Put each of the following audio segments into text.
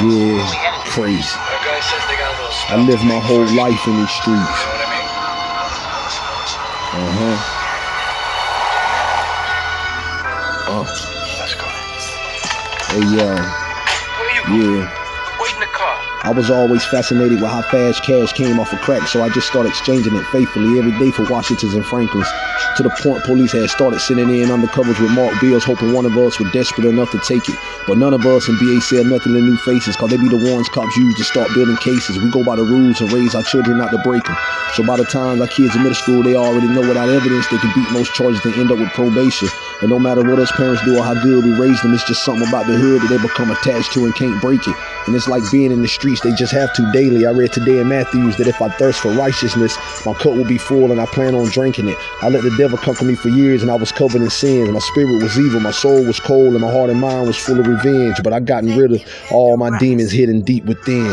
Yeah, crazy. That guy says they got a little I lived my whole life in these streets. You know what I mean? Uh huh. Uh, Let's go. hey, yo, Where you yeah. Wait in the car. I was always fascinated with how fast cash came off of crack, so I just started exchanging it faithfully every day for Washingtons and Franklins. To the point police had started sending in undercovers with marked bills, hoping one of us were desperate enough to take it. But none of us in BA said nothing to new faces, cause they be the ones cops use to start building cases. We go by the rules and raise our children not to break them. So by the time our kids in middle school, they already know without evidence they can beat most charges and end up with probation. And no matter what us parents do or how good we raise them, it's just something about the hood that they become attached to and can't break it. And it's like being in the streets, they just have to daily. I read today in Matthews that if I thirst for righteousness, my cup will be full and I plan on drinking it. I let the devil conquer me for years and I was covered in sins. My spirit was evil, my soul was cold, and my heart and mind was full of revenge. But I gotten rid of all my demons hidden deep within.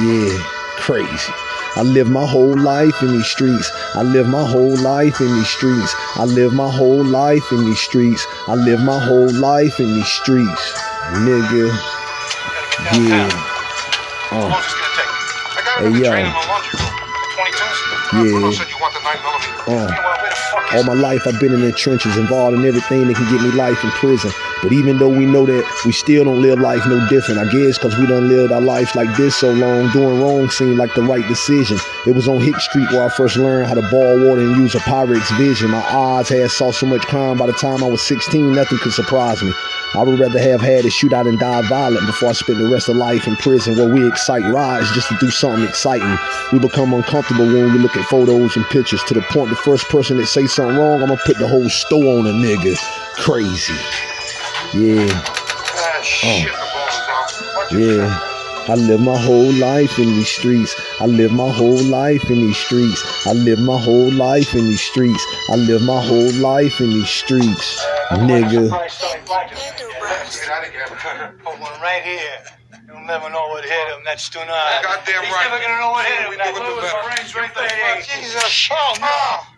Yeah, crazy. I live my whole life in these streets. I live my whole life in these streets. I live my whole life in these streets. I live my whole life in these streets. Nigga. Yeah. How Uh, long is this gonna take? I got Hey, it yo. train in the laundry room. 22s? Yeah. Bruno said you want the 9 millimeter. Meanwhile, where the fuck all my life I've been in the trenches, involved in everything that can get me life in prison. But even though we know that, we still don't live life no different. I guess because we done lived our lives like this so long, doing wrong seemed like the right decision. It was on Hick Street where I first learned how to ball water and use a Pyrex vision. My eyes had saw so much crime by the time I was 16, nothing could surprise me. I would rather have had a shootout and die violent before I spend the rest of life in prison where we excite rides just to do something exciting. We become uncomfortable when we look at photos and pictures to the point the first person that say something wrong, I'm gonna put the whole store on a nigga. Crazy. Yeah, Ah, shit, the ball is out. Watch your yeah. I live my whole life in these streets. I live my whole life in these streets. I live my whole life in these streets. I live my whole life in these streets. Nigga. Get out of here. Put one right here. You'll never know what hit him. That's tonight. Goddamn He's never gonna know what hit him. We That do it the Lewis right there. Jesus. Oh no.